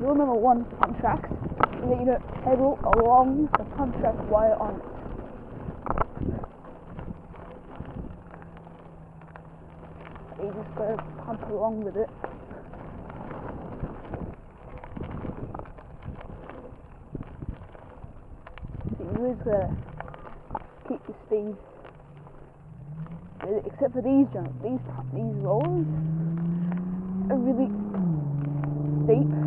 rule number one for pump tracks is that you don't pedal along the while you're on it. You just gotta pump along with it. So you always gotta keep your speed. Except for these jumps, these these rollers are really steep.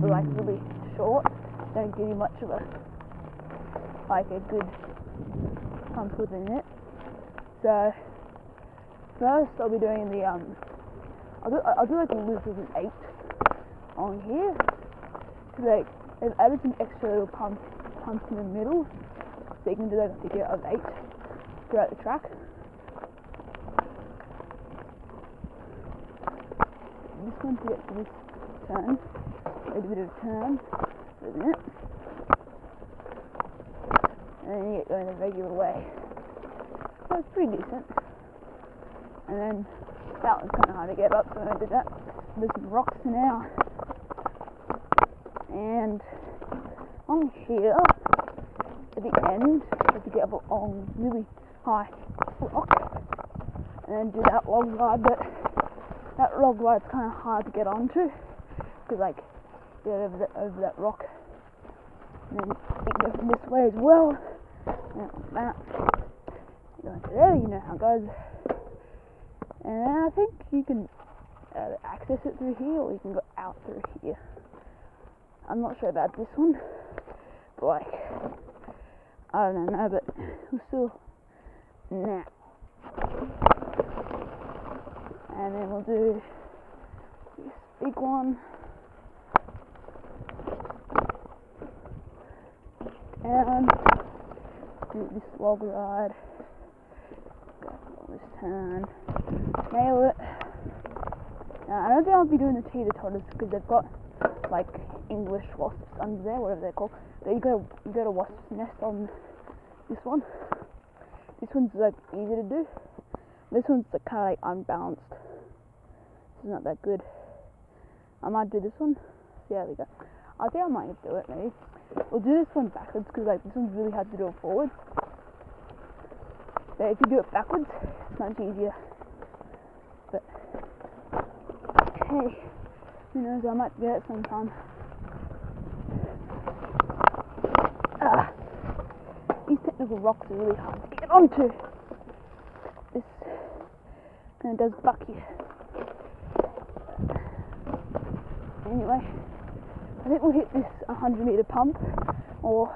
But like really short. Don't give you much of a like a good pump within it. So first I'll be doing the um I'll do I'll do like a loop of an eight on here. Cause like they've added some extra little pumps pumps in the middle so you can do like a figure of eight throughout the track. I'm just going to get to this turn, a bit of turn, isn't it? And then you get going the regular way. So it's pretty decent. And then that was kind of hard to get up, so I did that. There's some rocks now. And on here, at the end, have to get up on really high rock. And then do that log ride, but that log ride's kind of hard to get onto. Because, like, over, the, over that rock. And then this way as well. That. Go into there, you know how it goes. And I think you can uh, access it through here, or you can go out through here. I'm not sure about this one, but like, I don't know, but we'll still, nah. And then we'll do this big one. And do this log ride. This turn. Nail it. Now, I don't think I'll be doing the teeter totters because they've got like English wasps under there, whatever they're called. But you got a, you got a wasp's nest on this one. This one's like easy to do. This one's like, kind of like unbalanced. Is not that good. I might do this one. See how we go. I think I might do it maybe. We'll do this one backwards because like this one's really hard to do it forwards. But if you do it backwards, it's much easier. But hey, who knows? I might get it sometime. Ah, these technical rocks are really hard to get onto. This kind of does buck you. Anyway, I think we'll hit this 100 meter pump, or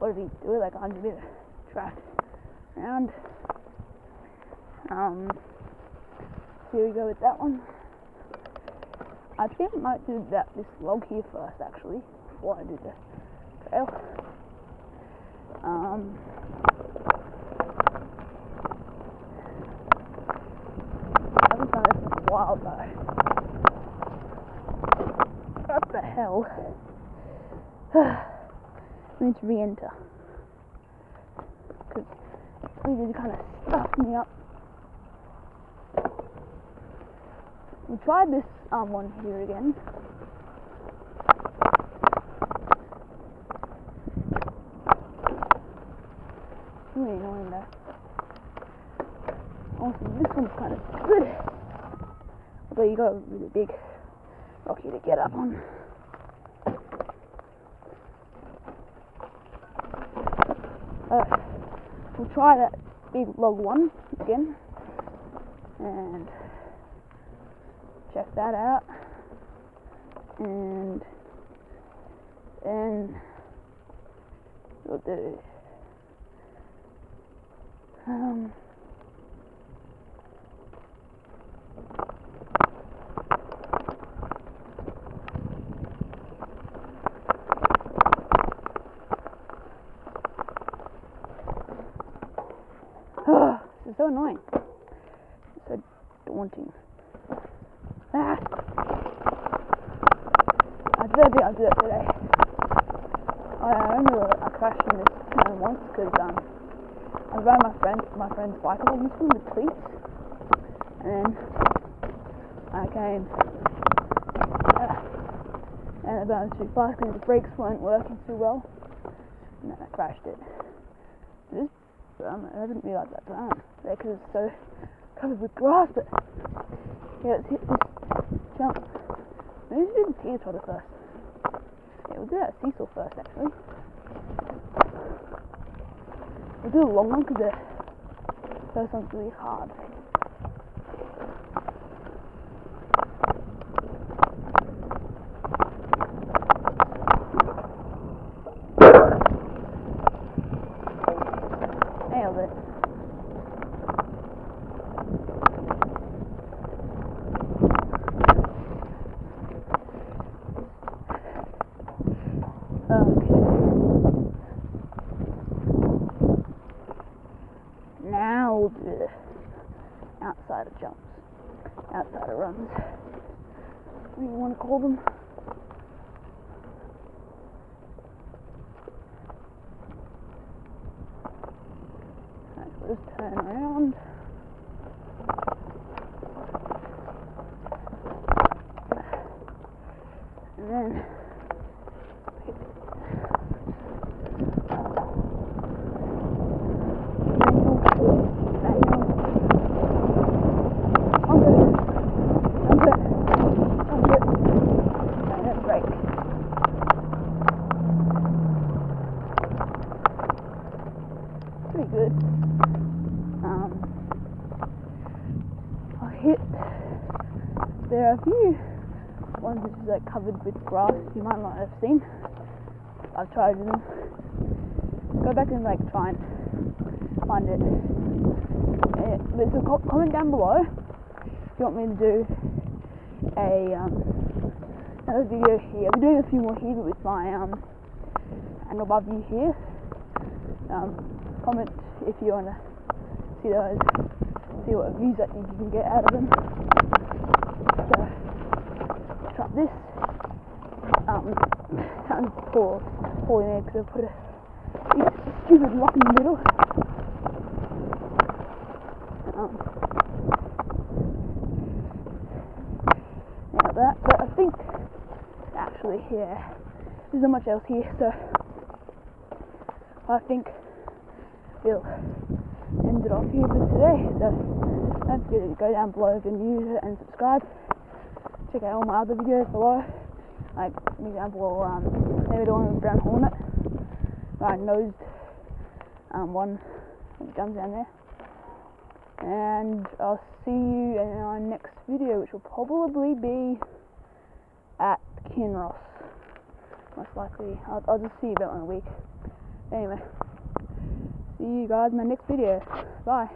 what did he do? Like 100 meter track round. Um, here we go with that one. I think I might do that this log here first, actually, before I do the trail. Um, I haven't done this in a while though. What the hell? I need to re-enter. Because we just kind of stuffed me up. We tried this um, one here again. Really annoying though. Also, this one's kind of good. Although you got a really big rocky to get up on. Uh, we'll try that big log one again and check that out and then we'll do um so annoying. So daunting. Ah. I did think I'll do it today. I, I remember I crashed in this one once because um, I was riding my friend my friend's bike along one with cleats, and I came uh, and about too fast because the brakes weren't working too well, and then I crashed it. This, um, I didn't realise that time because it's so covered with grass, but yeah, let's hit this jump. Maybe we should do the teeter totter first. Yeah, we'll do that seesaw first actually. We'll do the long one because the first one's really hard. Nailed it. Now the outside of jumps, outside of runs. What do you want to call them? Alright, so just turn around. And then manual, manual. Onto it. Onto it. Onto it. And then brake. Pretty good. Um, I hit. There are a few ones which is like covered with grass you might not have seen. I've tried them. Go back and like try and find it. But so co- comment down below if you want me to do a um, another video here. I'm doing a few more here with my um handlebar view here. Um, comment if you want to see those, see what views that you can get out of them. So, try this. Um, sounds poor, poorly made because I put a stupid rock in the middle. Um, yeah, that, but I think actually here, there's not much else here, so I think end it off here for today. So don't forget to go down below if you're new and subscribe. Check out all my other videos below. Like an example, um, maybe the one with brown hornet, I nosed um, one that jumps down there. And I'll see you in our next video, which will probably be at Kinross. Most likely, I'll, I'll just see you about in a week. Anyway, see you guys in my next video. Bye.